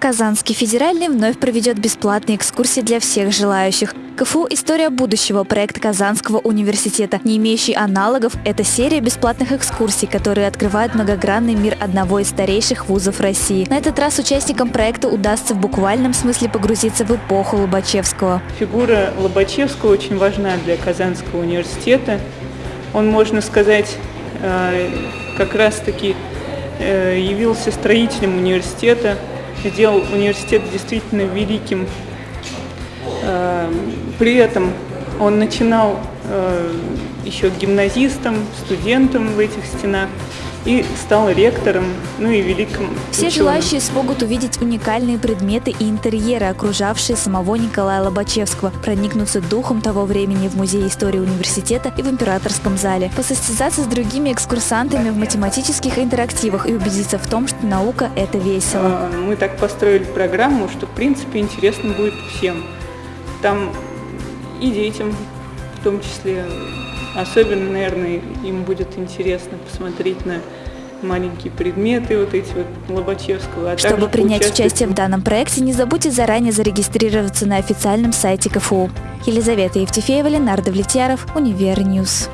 Казанский федеральный вновь проведет бесплатные экскурсии для всех желающих. КФУ «История будущего» – проект Казанского университета, не имеющий аналогов. Это серия бесплатных экскурсий, которые открывают многогранный мир одного из старейших вузов России. На этот раз участникам проекта удастся в буквальном смысле погрузиться в эпоху Лобачевского. Фигура Лобачевского очень важна для Казанского университета. Он, можно сказать, э, как раз-таки явился строителем университета, сделал университет действительно великим. Э, при этом он начинал э, еще гимназистом, студентом в этих стенах и стал ректором, ну и великим Все ученым. желающие смогут увидеть уникальные предметы и интерьеры, окружавшие самого Николая Лобачевского, проникнуться духом того времени в Музее истории университета и в Императорском зале, посостязаться с другими экскурсантами в математических интерактивах и убедиться в том, что наука – это весело. А, Мы так построили программу, что в принципе интересно будет всем. Там и детям в том числе. Особенно, наверное, им будет интересно посмотреть на маленькие предметы вот эти вот Лобачевского. А Чтобы принять участие в данном проекте, не забудьте заранее зарегистрироваться на официальном сайте КФУ. Елизавета Евтефеева, Ленар Давлетьяров, Univer News.